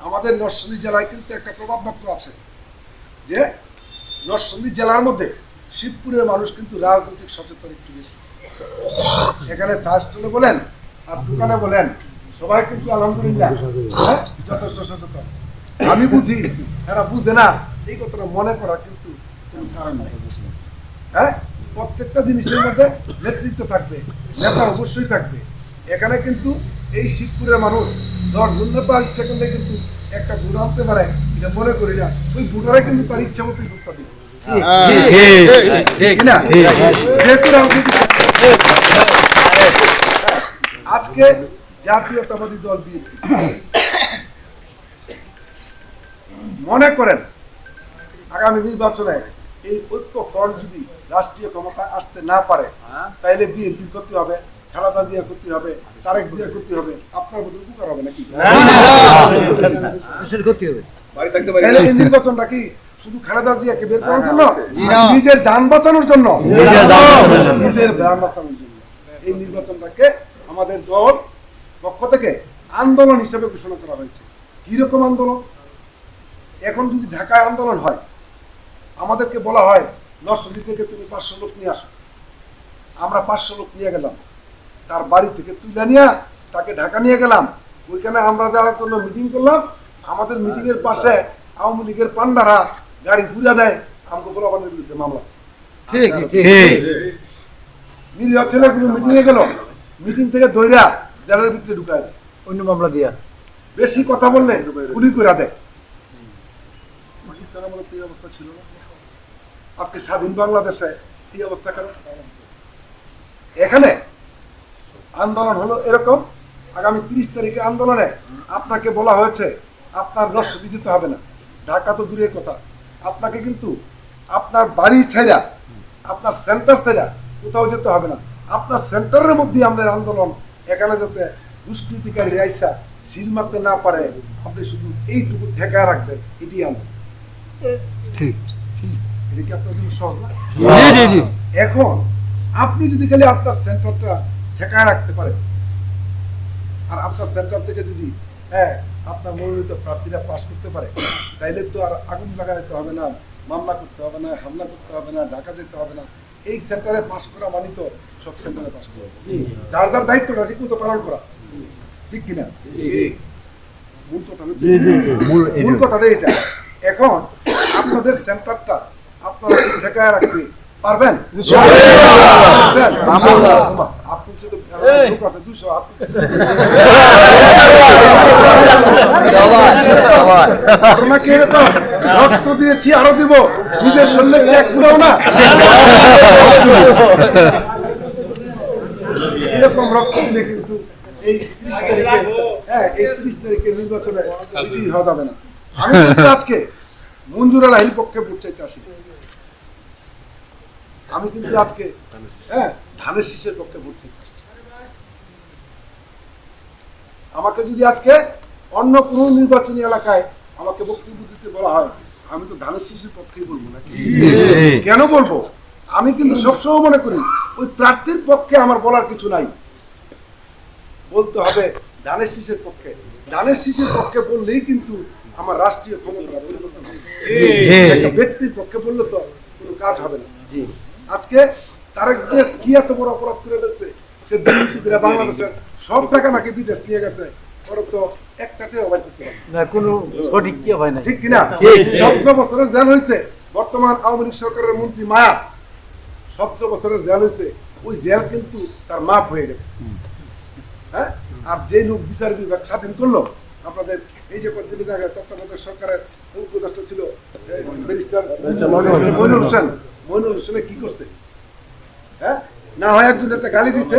আমাদের নরসিংদী জেলায় কিন্তু একটা প্রভাব মাত্র আছে যে নরসিংদী জেলার মধ্যে শিবপুরের মানুষ কিন্তু রাজনৈতিক সচেতন একটু বেশি। এখানে শাস্ত্রে বলেন আর দোকানে বলেন সবাই কিন্তু আলহামদুলিল্লাহ হ্যাঁ, যথেষ্ট সচেতন। আমি বুঝি এরা বুঝে না এই কথাটা মনে করা কিন্তু কোনো কারণ নাই। হ্যাঁ প্রত্যেকটা জিনিসের মধ্যে নেতৃত্ব থাকবে নেতা অবশ্যই থাকবে। এখানে কিন্তু এই শিবপুরের মানুষ ইচ্ছা করলে কিন্তু একটা ভোট আনতে পারে। এটা মনে করি না। ওই ভোটারে কিন্তু তার ইচ্ছা ভোটটা দিবে। আজকে জাতীয়তাবাদী দল বিএনপি। মনে করেন আগামী নির্বাচনে এই ঐক্য ফ্রন্ট যদি রাষ্ট্রীয় ক্ষমতা আসতে না পারে তাইলে বিএনপির ক্ষতি হবে। খালেদা জিয়ার ক্ষতি হবে তারেক জিয়ার ক্ষতি হবে আপনার মধ্যে উপকার হবে নাকি তাহলে এই নির্বাচনটা কি শুধু খালেদা জিয়াকে বের করার জন্য নিজের যান বাঁচানোর জন্য নিজের যান বাঁচানোর জন্য এই নির্বাচনটাকে আমাদের দল পক্ষ থেকে আন্দোলন হিসেবে ঘোষণা করা হয়েছে কীরকম আন্দোলন এখন যদি ঢাকায় আন্দোলন হয় আমাদেরকে বলা হয় নরসিংদী থেকে তুমি পাঁচশো লোক নিয়ে আসো আমরা পাঁচশো লোক নিয়ে গেলাম তার বাড়ি থেকে তুলে নিয়ে তাকে ঢাকা নিয়ে গেলাম। ওইখানে আমরা যাওয়ার জন্য মিটিং করলাম আমাদের মিটিং এর পাশে আওয়ামী লীগের পান্ডারা গাড়ি ঘুরে দেয় আমাকে গোলাবানের বিরুদ্ধে মামলা। মিলিয়া ছেলেগুলো মিটিং এ গেল মিটিং থেকে দইরা জেলের ভিতরে ঢুকায় অন্য মামলা দিয়া। বেশি কথা বললে গুলি করে দেয়। পাকিস্তানের মধ্যে এই অবস্থা ছিল না। আজকে স্বাধীন বাংলাদেশে এই অবস্থা কেন? এখানে আন্দোলন হলো এরকম। আগামী তিরিশ তারিখে আন্দোলনে আপনাকে বলা হয়েছে আপনার রসদি যেতে হবে না। ঢাকা তো দূরের কথা। আপনাকে কিন্তু আপনার বাড়ি ছেড়া আপনার সেন্টার ছেড়া কোথাও যেতে হবে না। আপনার সেন্টারের মধ্যে আমাদের আন্দোলন। এখানে যাতে দুষ্কৃতিকারী আইসা সিল মারতে না পারে আপনি শুধু এইটুকু ঠেকায় রাখবেন এটি আন্দোলন ঠিক। এটা কি আপনার জন্য সহজ না? এখন আপনি যদি খালি আপনার সেন্টারটা ঠেকায় রাখতে পারেন আর আপনার সেন্টার থেকে যদি হ্যাঁ আপনার মনোনীত প্রার্থীরা পাশ করতে পারে তাইলে তো আর আগুন লাগাতে হবে না মামলা করতে হবে না হামলা করতে হবে না ঢাকা যেতে হবে না। এই সেন্টারে পাশ করা মানে তো সব সেন্টারে পাশ করা। যার যার দায়িত্বটা ঠিক মতো পালন করা। ঠিক কিনা? মূল কথা মূল কথাটা এটা এখন আপনাদের সেন্টারটা আপনারা ঠেকায় রাখতে পারবেন? আপনি শুধু লোক আছে দুশো ঘটনা রক্ত দিয়েছি আরও দিব নিজের শরীরে ত্যাগ করেও না এরকম রক্ত দিলে কিন্তু এই ত্রিশ তারিখে হ্যাঁ এই ত্রিশ তারিখে নির্বাচনে হওয়া যাবে না আমি আজকে মঞ্জুর আলাহির পক্ষে ভোট চাইতে আসি আমি কিন্তু আজকে হ্যাঁ ধানের শীষের পক্ষে ভোট চাইতে আমাকে যদি আজকে অন্য কোনো নির্বাচনী এলাকায় আমাকে বক্তব্য দিতে বলা হয় আমি তো ধানের শীষের পক্ষেই বলব নাকি কেন বলব? আমি কিন্তু সবসময় মনে করি ওই প্রার্থীর পক্ষে আমার বলার কিছু নাই। বলতে হবে ধানের শীষের পক্ষে। ধানের শীষের পক্ষে বললেই কিন্তু আমার রাষ্ট্রীয় ক্ষমতা পরিবর্তন হবে। একটা ব্যক্তির পক্ষে বললে তো কোনো কাজ হবে না। আজকে তারেক জিয়া কি এত বড় অপরাধ করে ফেলছে সে দুর্নীতি করে বাংলাদেশের সব টাকা নাকি বিদেশ নিয়ে গেছে ওরা তো একটাতেও অবাই করতে পারে না। না কোনো সঠিক কি হয় না ঠিক কিনা? সতেরো বছরের জেল হয়েছে বর্তমান আওয়ামী লীগ সরকারের মন্ত্রী মায়া। সতেরো বছরের জেল হয়েছে ওই জেল কিন্তু তার মাপ হয়ে গেছে। হ্যাঁ? আর যে লোক বিচার বিভাগ স্বাধীন করল আপনাদের এই যে কতদিন আগে তত্ত্বাবধায়ক সরকারের উপদেষ্টা ছিল ব্যারিস্টার মইনুল হোসেন। মইনুল হোসেনে কি করছে? হ্যাঁ? না হয় একজন একটা গালি দিছে